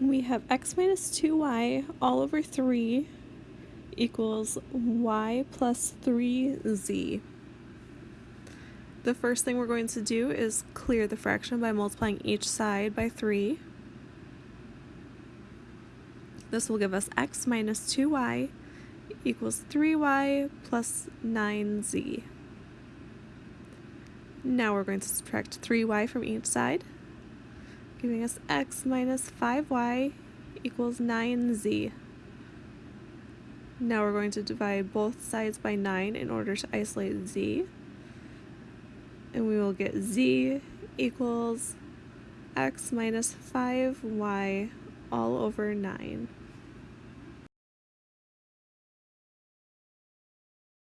we have x minus 2y all over 3 equals y plus 3z. The first thing we're going to do is clear the fraction by multiplying each side by 3. This will give us x minus 2y equals 3y plus 9z. Now we're going to subtract 3y from each side giving us x minus 5y equals 9z. Now we're going to divide both sides by 9 in order to isolate z. And we will get z equals x minus 5y all over 9.